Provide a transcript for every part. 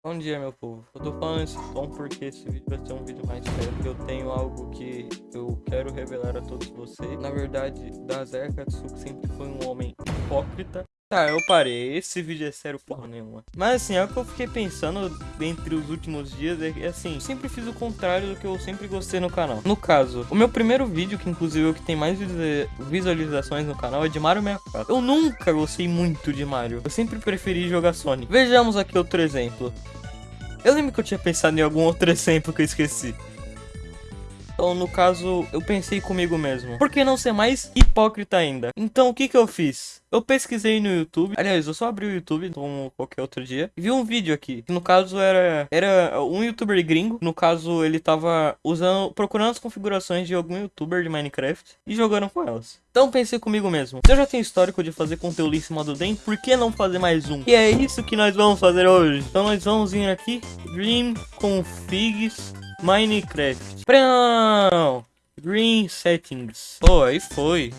Bom dia, meu povo. Eu tô falando esse tom porque esse vídeo vai ser um vídeo mais sério. Eu tenho algo que eu quero revelar a todos vocês. Na verdade, Dazer Katsuki sempre foi um homem hipócrita. Tá, eu parei. Esse vídeo é sério porra nenhuma. Mas assim, é o que eu fiquei pensando entre os últimos dias é que, assim, sempre fiz o contrário do que eu sempre gostei no canal. No caso, o meu primeiro vídeo, que inclusive é o que tem mais visualizações no canal, é de Mario 64. Eu nunca gostei muito de Mario. Eu sempre preferi jogar Sonic. Vejamos aqui outro exemplo. Eu lembro que eu tinha pensado em algum outro exemplo que eu esqueci. Então, no caso, eu pensei comigo mesmo. Por que não ser mais hipócrita ainda? Então, o que que eu fiz? Eu pesquisei no YouTube. Aliás, eu só abri o YouTube como qualquer outro dia. E vi um vídeo aqui. Que no caso era, era um youtuber gringo. No caso, ele tava usando, procurando as configurações de algum youtuber de Minecraft e jogando com elas. Então pensei comigo mesmo. Se eu já tenho histórico de fazer conteúdo em cima do Den, por que não fazer mais um? E é isso que nós vamos fazer hoje. Então nós vamos vir aqui. Dream Configs Minecraft. Não! Green Settings. Pô, aí foi.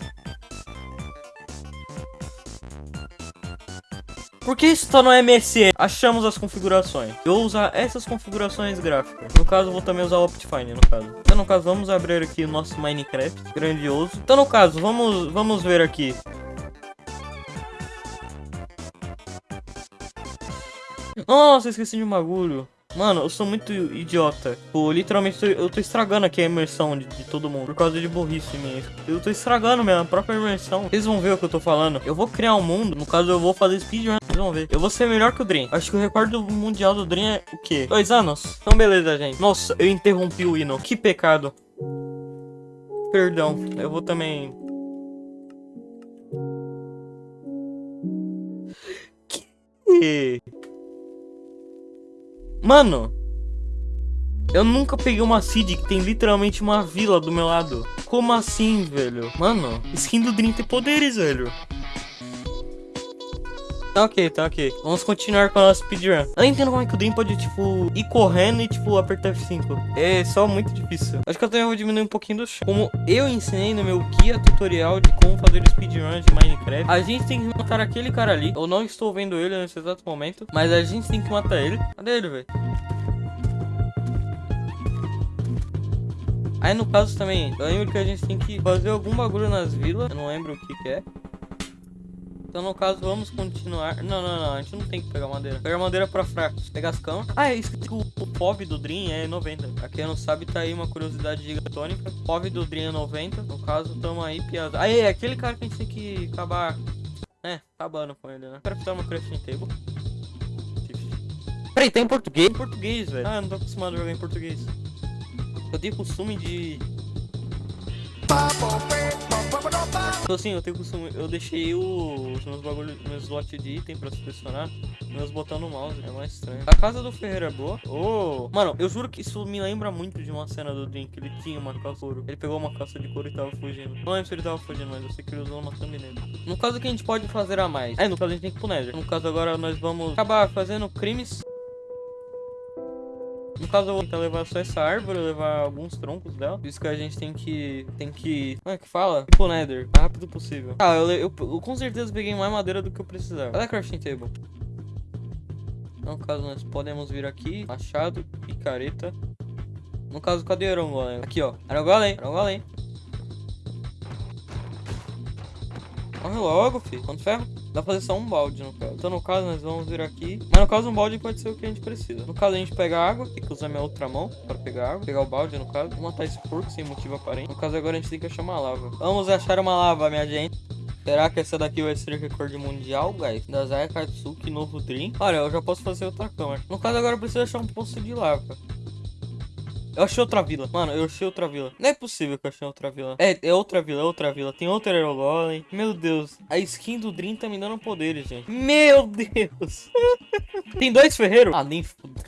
Por que isso tá no MSE? Achamos as configurações. Eu vou usar essas configurações gráficas. No caso, vou também usar o Optifine, no caso. Então, no caso, vamos abrir aqui o nosso Minecraft. Grandioso. Então, no caso, vamos, vamos ver aqui. Nossa, esqueci de um bagulho. Mano, eu sou muito idiota. Pô, literalmente, eu tô estragando aqui a imersão de, de, todo mundo. Por causa de burrice minha. Eu tô estragando minha própria imersão. Vocês vão ver o que eu tô falando. Eu vou criar um mundo. No caso, eu vou fazer speedrun. Vocês vão ver. Eu vou ser melhor que o Dream. Acho que o recorde mundial do Dream é o quê? Dois anos? Então, beleza, gente. Nossa, eu interrompi o hino. Que pecado. Perdão. Eu vou também... Que... Mano, eu nunca peguei uma seed que tem literalmente uma vila do meu lado. Como assim, velho? Mano, skin do Dream tem poderes, velho. Tá ok, tá ok. Vamos continuar com a nossa speedrun. Eu não entendo como é que o Dream pode, tipo, ir correndo e, tipo, apertar F5. É só muito difícil. Acho que eu também vou diminuir um pouquinho do chão. Como eu ensinei no meu guia tutorial de como fazer speedrun de Minecraft, a gente tem que matar aquele cara ali. Eu não estou vendo ele nesse exato momento, mas a gente tem que matar ele. Cadê ele, velho? Aí no caso também, eu lembro que a gente tem que fazer algum bagulho nas vilas. Eu não lembro o que que é. Então, no caso, vamos continuar. Não, não, não. A gente não tem que pegar madeira. Pegar madeira pra fracos. Pegar as camas. Ah, é isso. O, o POV do Dream é 90. Pra quem não sabe, tá aí uma curiosidade gigatônica. POV do Dream é 90. No caso, tamo aí, piada. Aí, é aquele cara que a gente tem que acabar. É, acabando com ele, né? Quero ficar uma crafting table. Peraí, tá em português? Em português, velho. Ah, eu não tô acostumado a jogar em português. Eu tenho costume de Então assim, eu tenho costume, eu deixei os meus bagulhos, meus slots de item pra selecionar, meus botando no mouse, é mais estranho. A casa do Ferreira é boa. Oh, mano, eu juro que isso me lembra muito de uma cena do Drink, ele tinha uma calça couro. Ele pegou uma calça de couro e tava fugindo. Não lembro se ele tava fugindo, mas eu sei que ele usou uma thumbnail. No caso que a gente pode fazer a mais. É, no caso a gente tem que pro Nether. No caso agora nós vamos acabar fazendo crimes no caso, eu vou tentar levar só essa árvore, levar alguns troncos dela. Por isso que a gente tem que... Tem que... Como é que fala? Tipo Nether. O rápido possível. Ah, eu, eu, eu, com certeza peguei mais madeira do que eu precisava. Cadê a crafting table? No caso, nós podemos vir aqui. Machado, picareta. No caso, cadê o Iron Golem? Aqui, ó. Iron Golem. Morre logo, filho. Quanto ferro? Dá pra fazer só um balde, no caso. Então, no caso, nós vamos vir aqui. Mas, no caso, um balde pode ser o que a gente precisa. No caso, a gente pega água. Tem que usar minha outra mão para pegar água. Pegar o balde, no caso. Vou matar esse porco sem motivo aparente. No caso, agora a gente tem que achar uma lava. Vamos achar uma lava, minha gente. Será que essa daqui vai ser recorde mundial, guys? Da Zaya Katsuki, novo Dream. Olha, eu já posso fazer outra câmera. No caso, agora eu preciso achar um poço de lava. Eu achei outra vila. Mano, eu achei outra vila. Não é possível que eu achei outra vila. É, é outra vila, é outra vila. Tem outro Aerogolem. Meu Deus. A skin do Dream tá me dando poderes, gente. Meu Deus. Tem dois ferreiros? Ah, nem foda.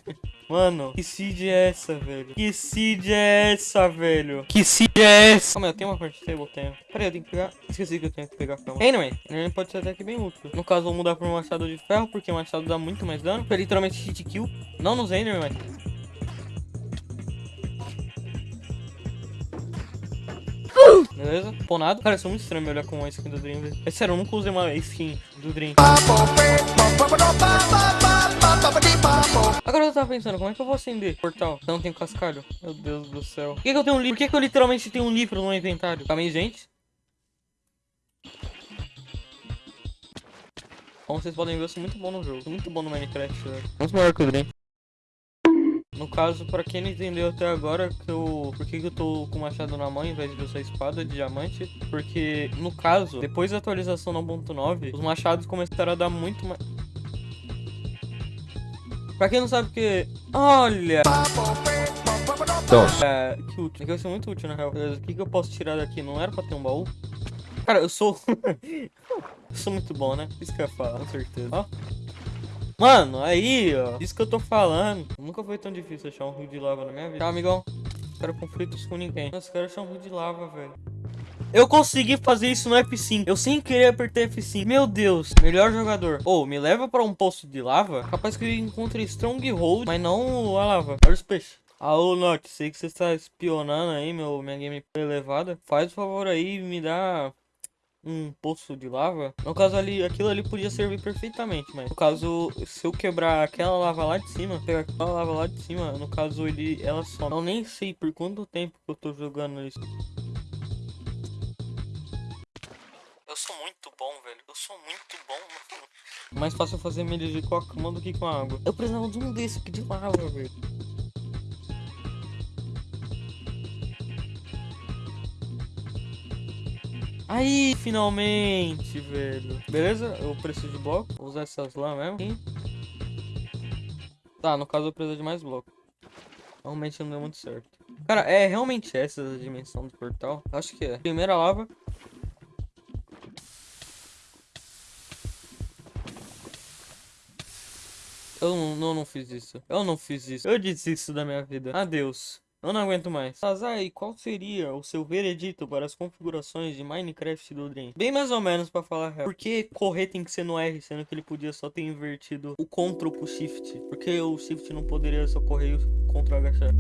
Mano, que seed é essa, velho? Que seed é essa, velho? Que seed é essa? Calma, eu tenho uma parte table, tenho. Peraí, eu tenho que pegar... Esqueci que eu tenho que pegar a cama. Anyway, ele pode ser até que bem útil. No caso, vou mudar para um machado de ferro, porque o machado dá muito mais dano. Foi literalmente hit kill. Não nos Enderman. Beleza? Ponado. Cara, isso é muito estranho olhar com uma skin do Dream, velho. É sério, eu nunca usei uma skin do Dream. Agora eu tava pensando, como é que eu vou acender o portal? Não tenho cascalho. Meu Deus do céu. Por que, que eu tenho um livro? Por que, que eu literalmente tenho um livro no inventário? Calma gente. Como vocês podem ver, eu sou muito bom no jogo. Sou muito bom no Minecraft, velho. Muito maior que o Dream. No caso, pra quem não entendeu até agora, que eu, por que, que eu tô com o machado na mão em vez de usar espada de diamante? Porque, no caso, depois da atualização 1.9, os machados começaram a dar muito mais... Pra quem não sabe que... Olha! Então, É, que útil. É que vai ser muito útil, na real. O que, que eu posso tirar daqui? Não era pra ter um baú? Cara, eu sou... eu sou muito bom, né? Isso que eu ia falar, com certeza. Ó. Mano, aí, ó. Isso que eu tô falando. Nunca foi tão difícil achar um rio de lava na minha vida. Tá, amigão? Não quero conflitos com ninguém. Nossa, quero achar um rio de lava, velho. Eu consegui fazer isso no F5. Eu sem querer apertei F5. Meu Deus. Melhor jogador. Ô, me leva pra um poço de lava. Capaz que eu encontre Stronghold, mas não a lava. Olha os peixes. Alô, Note, sei que você está espionando aí, meu, minha gameplay elevada. Faz o favor aí e me dá um poço de lava. No caso ali, aquilo ali podia servir perfeitamente, mas no caso, se eu quebrar aquela lava lá de cima, pegar aquela lava lá de cima, no caso ele, ela some. Eu nem sei por quanto tempo que eu tô jogando isso. Eu sou muito bom, velho. Eu sou muito bom. Mais fácil fazer melee com a cama do que com água. Eu precisava de um desse aqui de lava, velho. Aí, finalmente, velho. Beleza? Eu preciso de bloco. Vou usar essas lá mesmo. Tá, no caso eu preciso de mais bloco. Realmente não deu muito certo. Cara, é realmente essa a dimensão do portal? Acho que é. Primeira lava. Eu não, não, fiz isso. Eu não fiz isso. Eu desisto da minha vida. Adeus. Eu não aguento mais. Sazai, qual seria o seu veredito para as configurações de Minecraft do Dream? Bem mais ou menos pra falar real. Por que correr tem que ser no R, sendo que ele podia só ter invertido o Ctrl pro Shift? Porque o Shift não poderia só correr e o Ctrl agachar?